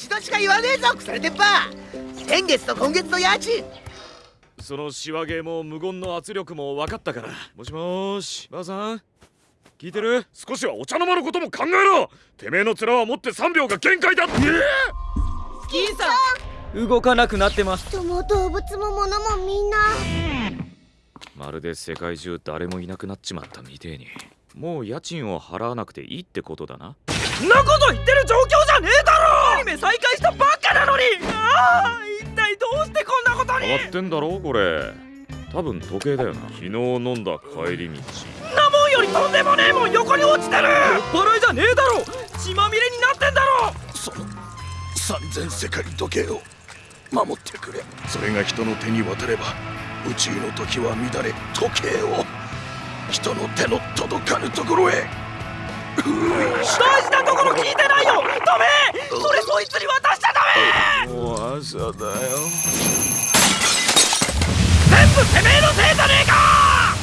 一度しか言わねえぞ腐れてっぱ。先月と今月の家賃。そのシワゲーも無言の圧力も分かったから。もしもーしばあさん。聞いてる？少しはお茶の間のことも考えろ。てめえの面は持って3秒が限界だ。って銀さん動かなくなってます。人も動物も物もみんなまるで世界中誰もいなくなっちまったみてえに。もう家賃を払わなくていいってことだな。そんなこと言ってる状況じゃねえだろアニメ再開したばっかなのに。ああ一体どうしてこんなことに。変わってんだろこれ。多分時計だよな。昨日飲んだ帰り道。なもんよりとんでもねえもん横に落ちてる。酔っ払いじゃねえだろ。血まみれになってんだろ。その三千世界時計を守ってくれ。それが人の手に渡れば宇宙の時は乱れ時計を。人の手の届かぬところへ大事なところ聞いてないよ！ダメ！それそいつに渡しちゃダメ！もう朝だよ。全部てめえのせいじゃねえか！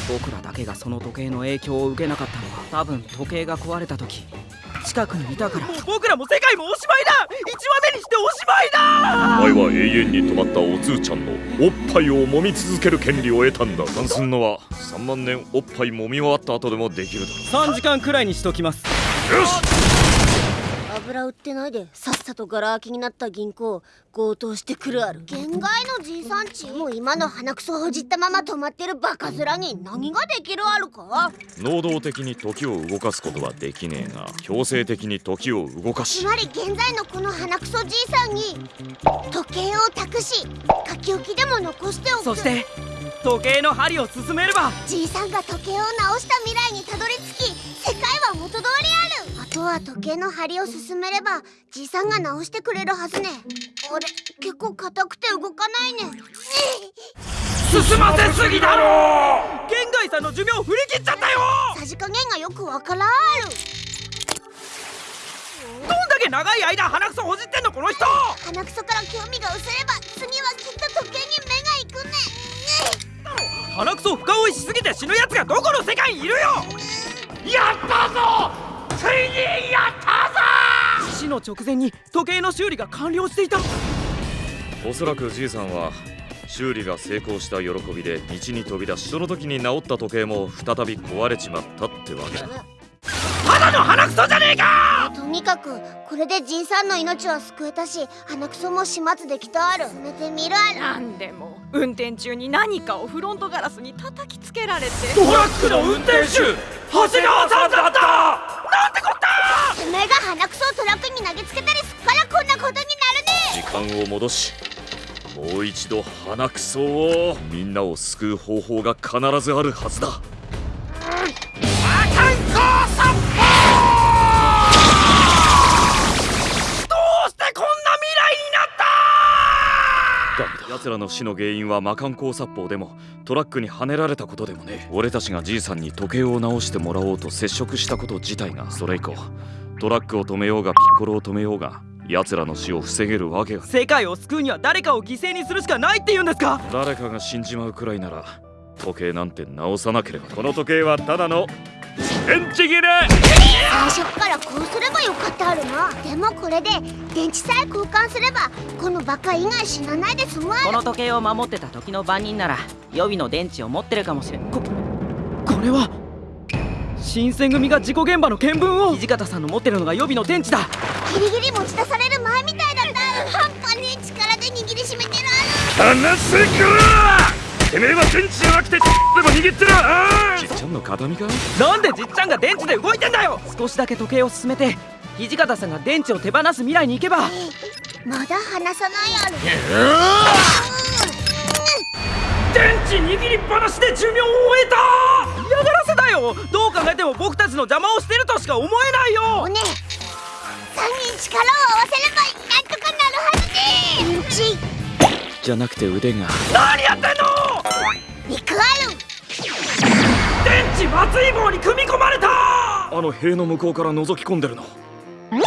僕らだけがその時計の影響を受けなかったのは多分時計が壊れた時近くにいたから。もう僕らも世界もおしまいだ。一話目にしておしまいだ。お前は永遠に止まったおつーちゃんのおっぱいを揉み続ける権利を得たんだ。関すんのは。3万年おっぱい揉み終わった後でもできるだ3時間くらいにしときます。ろよし油売ってないでさっさとガラ空きになった銀行強盗してくるある。限界のじいさんち？もう今の鼻くそほじったまま止まってるバカ面に何ができるあるか？能動的に時を動かすことはできねえが強制的に時を動かし。つまり現在のこの鼻くそじいさんに時計を託し書き置きでも残しておく。そして時計の針を進めれば。じいさんが時計を直した未来にたどり着は時計の針を進めればじいさんが直してくれるはずね。あれ？結構硬くて動かないね。進ませすぎだろ玄外さんの寿命振り切っちゃったよ！さじ加減がよくわからん。あるどんだけ長い間鼻くそほじってんのこの人！鼻くそから興味が薄れば次はきっと時計に目が行くね。鼻くそを深追いしすぎて死ぬ奴がどこの世界にいるよ！やったぞついにやったぞ！死の直前に時計の修理が完了していたおそらくじいさんは修理が成功した喜びで道に飛び出しその時に治った時計も再び壊れちまったってわけだ。ただの鼻くそじゃねえか！とにかくこれでじいさんの命は救えたし鼻くそも始末できたある。進めてみるあるなんでも。運転中に何かをフロントガラスに叩きつけられてトラックの運転手長谷川さんだったなんてこった！てめえが鼻くそをトラックに投げつけたりすっからこんなことになるね時間を戻しもう一度鼻くそをみんなを救う方法が必ずあるはずだ。どうしてこんな未来になったダメだ。奴らの死の原因は魔漢光殺法でもトラックにはねられたことでもね俺たちがじいさんに時計を直してもらおうと接触したこと自体が。それ以降トラックを止めようがピッコロを止めようが奴らの死を防げるわけが。世界を救うには誰かを犠牲にするしかないって言うんですか？誰かが死んじまうくらいなら時計なんて直さなければ。この時計はただの電池切れ。最初からこうすればよかったあるな。でもこれで電池さえ交換すればこのバカ以外死なないで済むこの時計を守ってた時の番人なら予備の電池を持ってるかもしれん。ここれは新選組が事故現場の見聞を。土方さんの持ってるのが予備の電池だ。ギリギリ持ち出される前みたいだった。半端ねえ力で握りしめてる離せからてめえは電池じゃなくてでも握ってる。あじっちゃんの形見か？なんでじっちゃんが電池で動いてんだよ。少しだけ時計を進めて土方さんが電池を手放す未来に行けば。まだ離さないある電池握りっぱなしで寿命を終えた。嫌がらせだよ。どう考えても僕たちの邪魔をしてるとしか思えないよ。おね3人力を合わせればなんとかなるはずね電池じゃなくて腕が。何やってんの肉ある。電池松井棒に組み込まれた。あの塀の向こうから覗き込んでるの。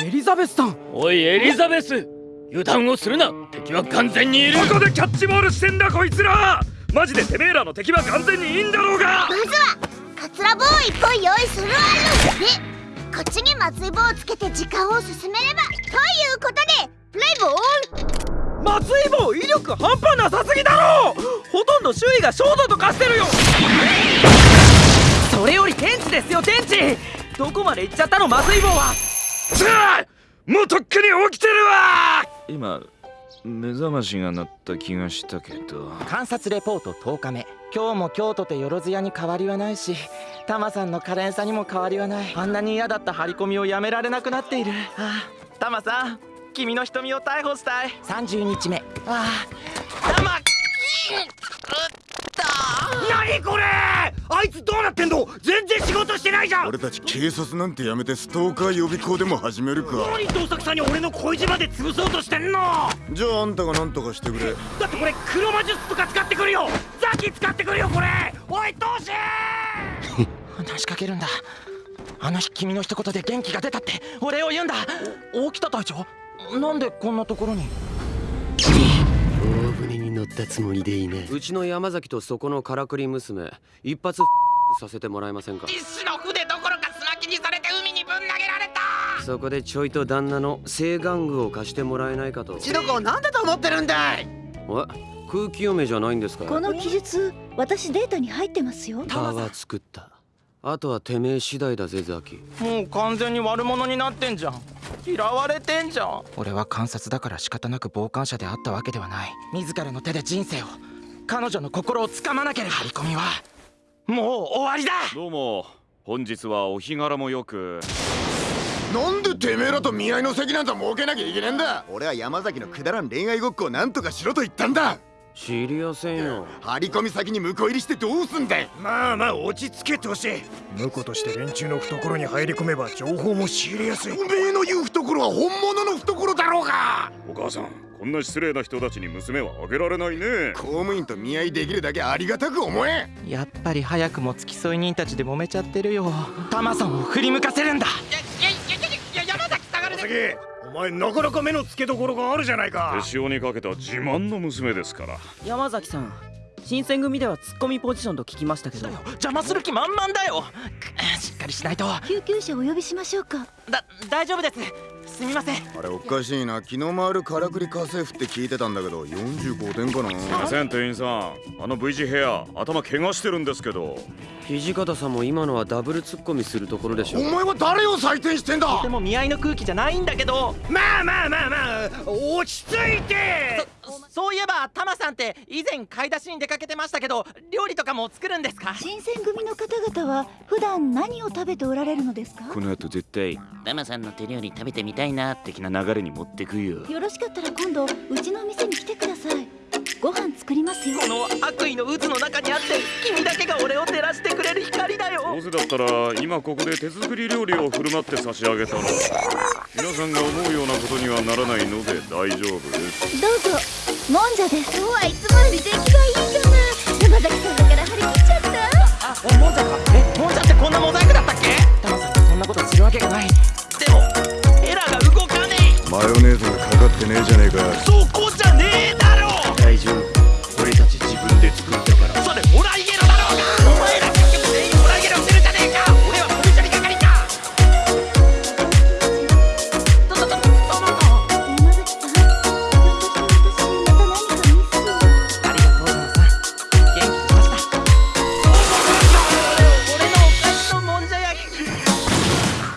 エリザベスさん。おいエリザベス。油断をするな。敵は完全にいる。ここでキャッチボールしてんだこいつら。マジでてめえらの敵は完全にいいんだろうが。まずはカツラ棒を一本用意するあるでこっちに松井棒をつけて時間を進めれば。ということでプレイボー松井棒威力半端なさすぎだろほとんど周囲が焦土と化してるよ。それより天地ですよ天地。どこまで行っちゃったの松井棒は。さあもうとっくに起きてるわ。今目覚ましが鳴った気がしたけど。観察レポート10日目。今日も京都とよろずやに変わりはないしタマさんの可憐さにも変わりはない。あんなに嫌だった張り込みをやめられなくなっている。ああタマさん君の瞳を逮捕したい。30日目。ああ何これ！あいつどうなってんの？全然仕事してないじゃん！俺たち警察なんてやめてストーカー予備校でも始めるか。何盗作さんに俺の恋路まで潰そうとしてんの？じゃああんたが何とかしてくれ。だってこれ黒魔術とか使ってくるよ！ザキ使ってくるよこれ！おいトシ！話しかけるんだ。あの日君の一言で元気が出たってお礼を言うんだ。お大北隊長？なんでこんなところに？大船に乗ったつもりでいいね。うちの山崎とそこのからくり娘一発させてもらえませんか？一種の筆どころかスマキにされて海にぶん投げられた。そこでちょいと旦那の性玩具を貸してもらえないかと。うちの子をなんだと思ってるんだい？え空気読めじゃないんですか？この記述私データに入ってますよ。タワー作った。あとはてめえ次第だぜザキ。もう完全に悪者になってんじゃん嫌われてんじゃん。俺は観察だから仕方なく傍観者であったわけではない。自らの手で人生を彼女の心をつかまなければ。張り込みはもう終わりだ。どうも。本日はお日柄もよく。なんでてめえらと見合いの席なんざ設けなきゃいけねえんだ。俺は山崎のくだらん恋愛ごっこをなんとかしろと言ったんだ知りやせんよ。張り込み先に向こう入りしてどうすんだい?まあまあ落ち着けトシ。婿として連中の懐に入り込めば情報も仕入れやすい。おめえの言う懐は本物の懐だろうが!お母さんこんな失礼な人たちに娘はあげられないね。公務員と見合いできるだけありがたく思え。やっぱり早くも付き添い人たちで揉めちゃってるよ。タマさんを振り向かせるんだ。小杉お前なかなか目の付けどころがあるじゃないか。手塩にかけた自慢の娘ですから。山崎さん新選組ではツッコミポジションと聞きましたけど。邪魔する気満々だよ。くしっかりしないと。救急車お呼びしましょうか。だ大丈夫ですすみません。あれおかしいな。気の回るからくり家政婦って聞いてたんだけど45点かな。すいません店員さん。あの V 字ヘア頭怪我してるんですけど。土方さんも今のはダブルツッコミするところでしょお前は誰を採点してんだ？でも見合いの空気じゃないんだけど。まあまあまあまあ落ち着いてそういえばタマさんって以前買い出しに出かけてましたけど料理とかも作るんですか？新選組の方々は普段何を食べておられるのですか？この後絶対タマさんの手料理食べてみたいなって的な流れに持ってくよ。よろしかったら今度うちの店に来てください。ご飯作りますよ。この悪意の渦の中にあって君だけが俺を照らしてくれる光だよ。どうせだったら今ここで手作り料理を振る舞って差し上げたら。皆さんが思うようなことにはならないので大丈夫です。どうぞもんじゃです。今日はいつもより出来がいいじゃな。い山崎さんだから張り切っちゃった。あもんじゃか。えもんじゃってこんなモザイクだったっけ？タマさんがそんなことするわけがない。でもエラが動かねえ。マヨネーズがかかってねえじゃねえか